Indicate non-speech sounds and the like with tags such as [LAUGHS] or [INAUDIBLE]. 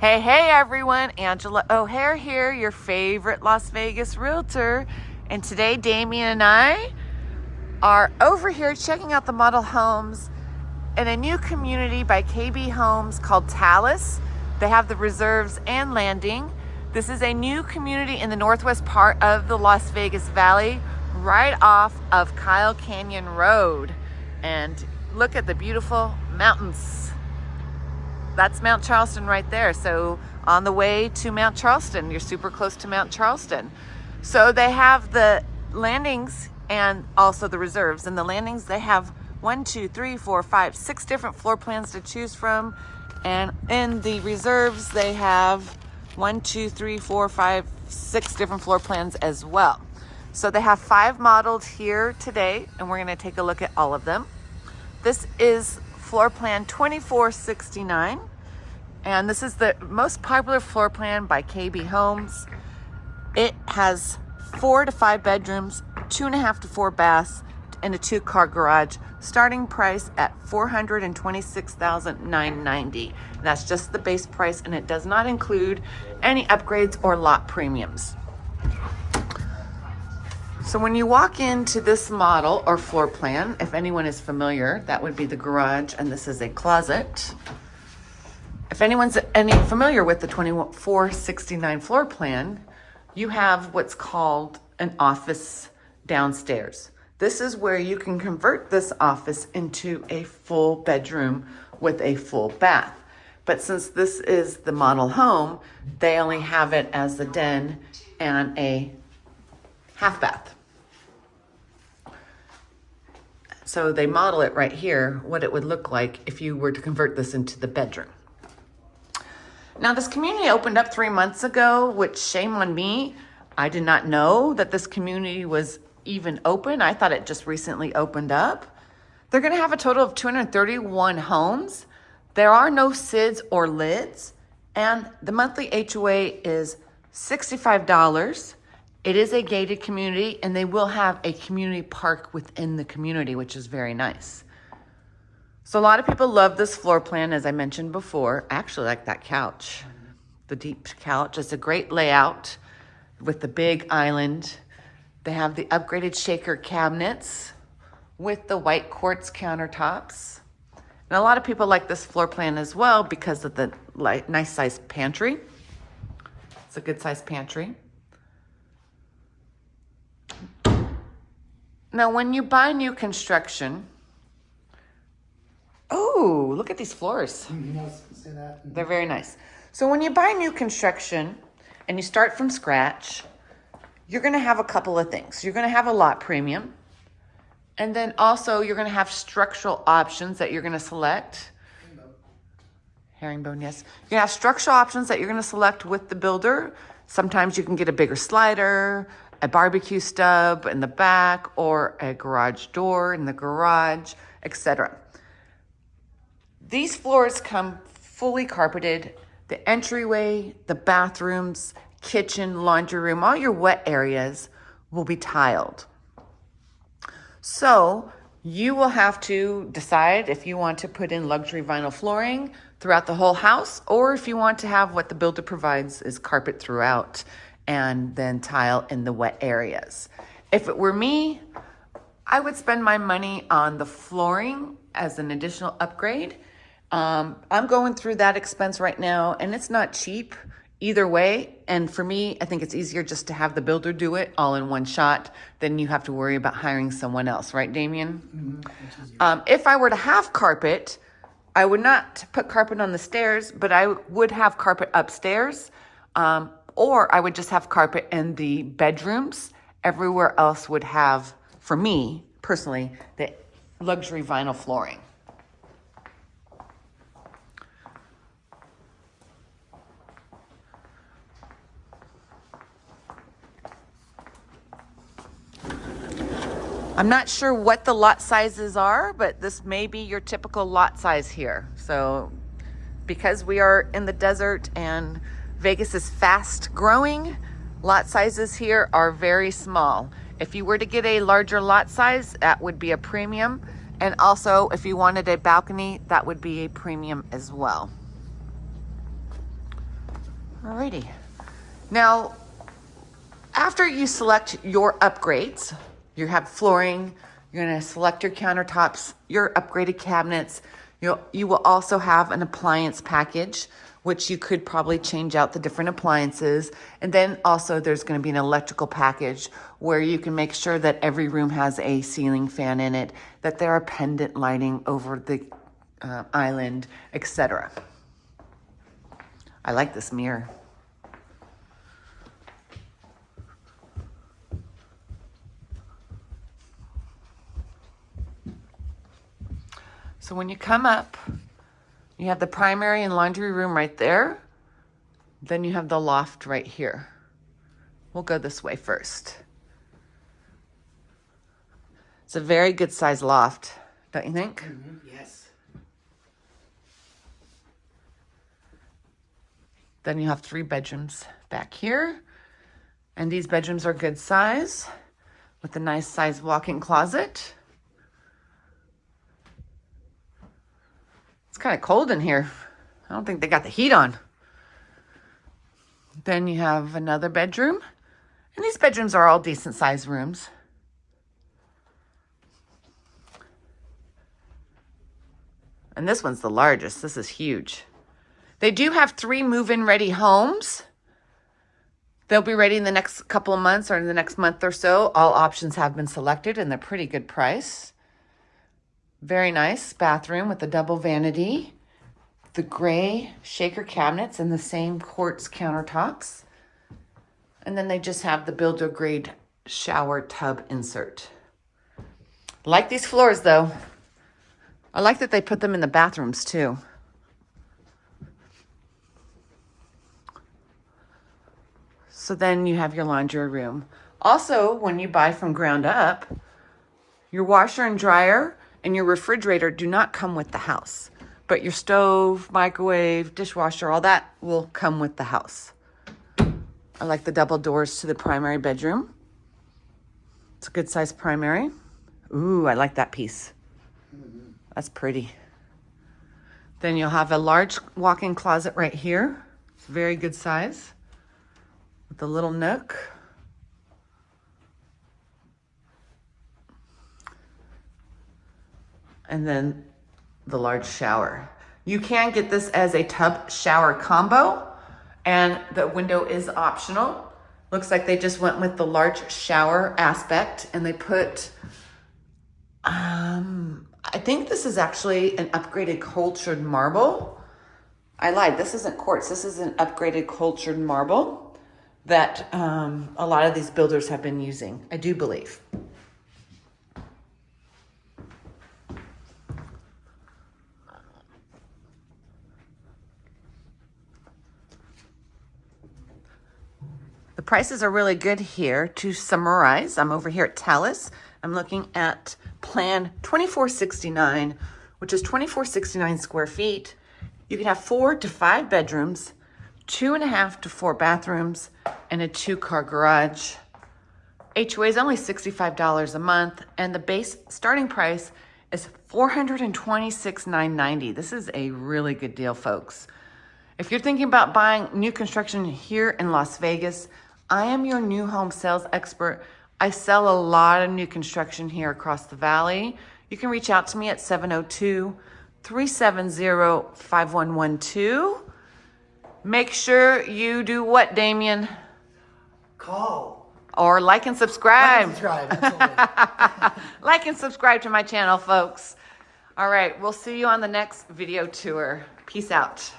Hey, hey everyone, Angela O'Hare here, your favorite Las Vegas realtor. And today, Damien and I are over here checking out the model homes in a new community by KB Homes called Talus. They have the reserves and landing. This is a new community in the northwest part of the Las Vegas Valley, right off of Kyle Canyon Road. And look at the beautiful mountains that's Mount Charleston right there. So on the way to Mount Charleston, you're super close to Mount Charleston. So they have the landings and also the reserves. And the landings, they have one, two, three, four, five, six different floor plans to choose from. And in the reserves, they have one, two, three, four, five, six different floor plans as well. So they have five modeled here today, and we're gonna take a look at all of them. This is floor plan 2469. And this is the most popular floor plan by KB Homes. It has four to five bedrooms, two and a half to four baths, and a two car garage. Starting price at 426,990. That's just the base price and it does not include any upgrades or lot premiums. So when you walk into this model or floor plan, if anyone is familiar, that would be the garage and this is a closet. If anyone's any familiar with the 2469 floor plan, you have what's called an office downstairs. This is where you can convert this office into a full bedroom with a full bath. But since this is the model home, they only have it as a den and a half bath. So they model it right here, what it would look like if you were to convert this into the bedroom. Now this community opened up three months ago, which shame on me. I did not know that this community was even open. I thought it just recently opened up. They're gonna have a total of 231 homes. There are no SIDs or LIDs, and the monthly HOA is $65. It is a gated community and they will have a community park within the community, which is very nice. So a lot of people love this floor plan, as I mentioned before. I actually like that couch, the deep couch. It's a great layout with the big island. They have the upgraded shaker cabinets with the white quartz countertops. And a lot of people like this floor plan as well because of the nice size pantry. It's a good size pantry. Now, when you buy new construction, oh, look at these floors. They're very nice. So when you buy new construction and you start from scratch, you're going to have a couple of things. You're going to have a lot premium. And then also you're going to have structural options that you're going to select. Herringbone, yes. You're going to have structural options that you're going to select with the builder. Sometimes you can get a bigger slider, a barbecue stub in the back or a garage door in the garage, etc. These floors come fully carpeted. The entryway, the bathrooms, kitchen, laundry room, all your wet areas will be tiled. So you will have to decide if you want to put in luxury vinyl flooring throughout the whole house or if you want to have what the builder provides is carpet throughout and then tile in the wet areas. If it were me, I would spend my money on the flooring as an additional upgrade. Um, I'm going through that expense right now and it's not cheap either way. And for me, I think it's easier just to have the builder do it all in one shot than you have to worry about hiring someone else, right, Damien? Mm -hmm. um, if I were to have carpet, I would not put carpet on the stairs, but I would have carpet upstairs. Um, or I would just have carpet in the bedrooms. Everywhere else would have, for me personally, the luxury vinyl flooring. I'm not sure what the lot sizes are, but this may be your typical lot size here. So because we are in the desert and Vegas is fast growing. Lot sizes here are very small. If you were to get a larger lot size, that would be a premium. And also, if you wanted a balcony, that would be a premium as well. Alrighty. Now, after you select your upgrades, you have flooring, you're gonna select your countertops, your upgraded cabinets. You'll, you will also have an appliance package, which you could probably change out the different appliances. And then also there's gonna be an electrical package where you can make sure that every room has a ceiling fan in it, that there are pendant lighting over the uh, island, etc. I like this mirror. So when you come up, you have the primary and laundry room right there. Then you have the loft right here. We'll go this way first. It's a very good size loft, don't you think? Mm -hmm. Yes. Then you have three bedrooms back here. And these bedrooms are good size with a nice size walk-in closet. It's kind of cold in here. I don't think they got the heat on. Then you have another bedroom. And these bedrooms are all decent sized rooms. And this one's the largest. This is huge. They do have three move-in ready homes. They'll be ready in the next couple of months or in the next month or so. All options have been selected and they're pretty good price. Very nice bathroom with a double vanity. The gray shaker cabinets and the same quartz countertops. And then they just have the builder grade shower tub insert. Like these floors though. I like that they put them in the bathrooms too. So then you have your laundry room. Also, when you buy from ground up, your washer and dryer and your refrigerator do not come with the house. But your stove, microwave, dishwasher, all that will come with the house. I like the double doors to the primary bedroom. It's a good size primary. Ooh, I like that piece. That's pretty. Then you'll have a large walk-in closet right here. It's very good size with a little nook. And then the large shower. You can get this as a tub shower combo and the window is optional. Looks like they just went with the large shower aspect and they put, um, I think this is actually an upgraded cultured marble. I lied, this isn't quartz, this is an upgraded cultured marble that um, a lot of these builders have been using, I do believe. The prices are really good here. To summarize, I'm over here at Talus. I'm looking at plan 2469, which is 2469 square feet. You can have four to five bedrooms, two and a half to four bathrooms, and a two car garage. HOA is only $65 a month, and the base starting price is $426,990. This is a really good deal, folks. If you're thinking about buying new construction here in Las Vegas, I am your new home sales expert. I sell a lot of new construction here across the valley. You can reach out to me at 702 370 5112. Make sure you do what, Damien? Call. Or like and subscribe. Like and subscribe, [LAUGHS] like and subscribe to my channel, folks. All right, we'll see you on the next video tour. Peace out.